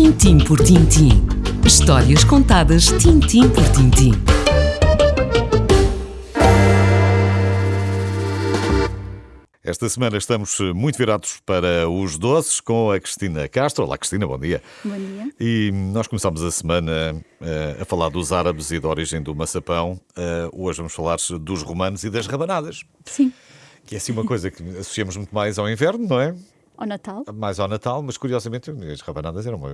Tintim por tintim. Histórias contadas tintim por tintim. Esta semana estamos muito virados para os doces com a Cristina Castro. Olá, Cristina, bom dia. Bom dia. E nós começamos a semana uh, a falar dos árabes e da origem do maçapão. Uh, hoje vamos falar dos romanos e das rabanadas. Sim. Que é assim uma coisa que associamos muito mais ao inverno, não é? Ao Natal. Mais ao Natal, mas curiosamente as rabanadas eram uma...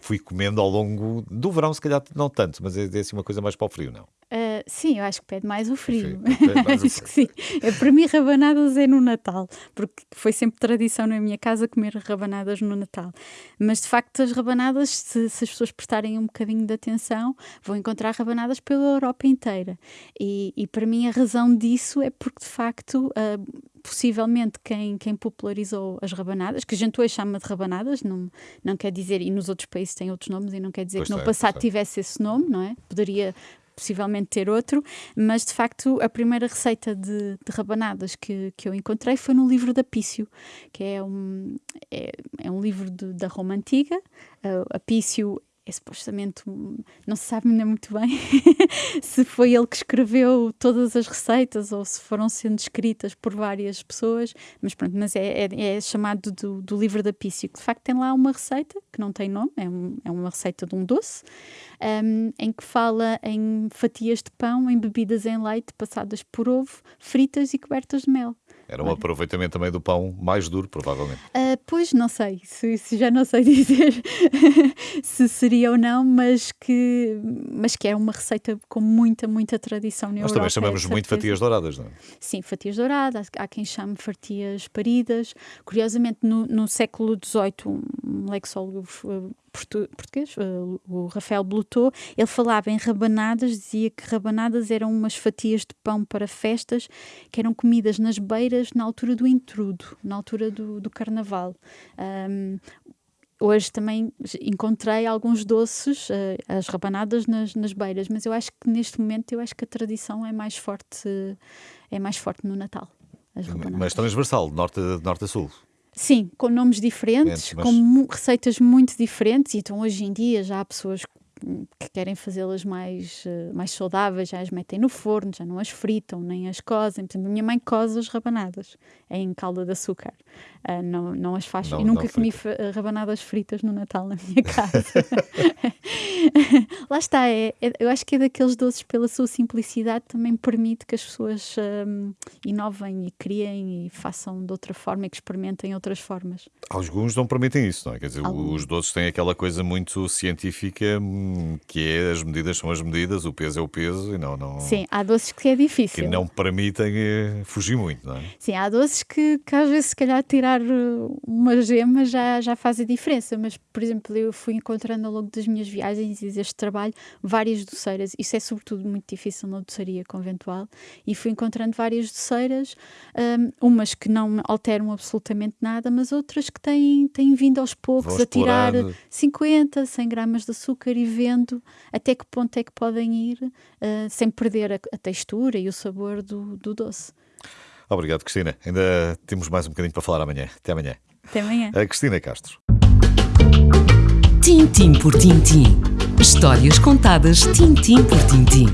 Fui comendo ao longo do verão, se calhar não tanto, mas é, é assim uma coisa mais para o frio, não? Uh, sim, eu acho que pede mais o frio. Sim, mais o acho que sim. É, para mim, rabanadas é no Natal, porque foi sempre tradição na minha casa comer rabanadas no Natal. Mas de facto, as rabanadas, se, se as pessoas prestarem um bocadinho de atenção, vão encontrar rabanadas pela Europa inteira. E, e para mim, a razão disso é porque de facto. Uh, possivelmente quem, quem popularizou as rabanadas, que a gente hoje chama de rabanadas, não, não quer dizer, e nos outros países tem outros nomes, e não quer dizer Pois que no é, passado é. tivesse esse nome, não é? Poderia possivelmente ter outro, mas de facto a primeira receita de, de rabanadas que, que eu encontrei foi no livro da Pício, que é um, é, é um livro de- da Roma Antiga. Uh, a Pício é supostamente, um- não se sabe ainda muito bem se foi ele que escreveu todas as receitas ou se foram sendo escritas por várias pessoas, mas pronto, mas é, é, é chamado do, do livro da Pício, que de facto tem lá uma receita que não tem nome, é, um- é uma receita de um doce, um, em que fala em fatias de pão embebidas em leite, passadas por ovo, fritas e cobertas de mel. Era um aproveitamento também do pão mais duro, provavelmente. Ah, pois não sei, se, se já não sei dizer se seria ou não, mas que, mas que é uma receita com muita, muita tradição na Nós Europa. também chamamos muito fatias douradas, não é? Sim, fatias douradas, há quem chame fatias paridas. Curiosamente, no, no século XVIII, um lexólogo portu- português, eh, o Rafael Blutot, ele falava em rabanadas, dizia que rabanadas eram umas fatias de pão para festas que eram comidas nas beiras na altura do intrudo, na altura do, do carnaval. Ahm, Hoje também encontrei alguns doces, eh, as rabanadas nas, nas beiras, mas eu acho que neste momento eu acho que a tradição é mais forte, é mais forte no Natal. Mas transversal, de norte, de norte a sul. Sim, com nomes diferentes, mas- com receitas muito diferentes, e então hoje em dia já há pessoas que querem fazê-las mais, eh, mais saudáveis, já as metem no forno, já não as fritam, nem as cozem. Por exemplo, a minha mãe coze as rabanadas em calda de açúcar, Ah, não, não as faz. Não- e nunca comi eh, rabanadas fritas no Natal na minha casa. Lá está, é, é- eu acho que é daqueles doces, pela sua simplicidade, também permite que as pessoas hum, inovem e criem e façam de outra forma e que experimentem outras formas. Alguns não permitem isso, não é? Quer dizer, os doces têm aquela coisa muito científica hum, que é as medidas são as medidas, o peso é o peso e não, não, Sim, há doces que é difícil. que não permitem eh, fugir muito, não é? Sim, há doces que, que às vezes, se calhar, tirar uh, uma gema já, já faz a diferença. Mas, por exemplo, eu fui encontrando ao longo das minhas viagens e deste trabalho várias doceiras. Isso é, sobretudo, muito difícil na doçaria conventual. E fui encontrando várias doceiras, um, umas que não alteram absolutamente nada, mas outras que têm, têm vindo aos poucos a tirar explorando. 50, 100 gramas de açúcar e vendo até que ponto é que podem ir uh, sem perder a, a textura e o sabor do, do doce. Obrigado, Cristina. Ainda temos mais um bocadinho para falar amanhã. Até amanhã. Até amanhã. A Cristina Castro. Tintim por tintim. Histórias contadas tintim por tintim.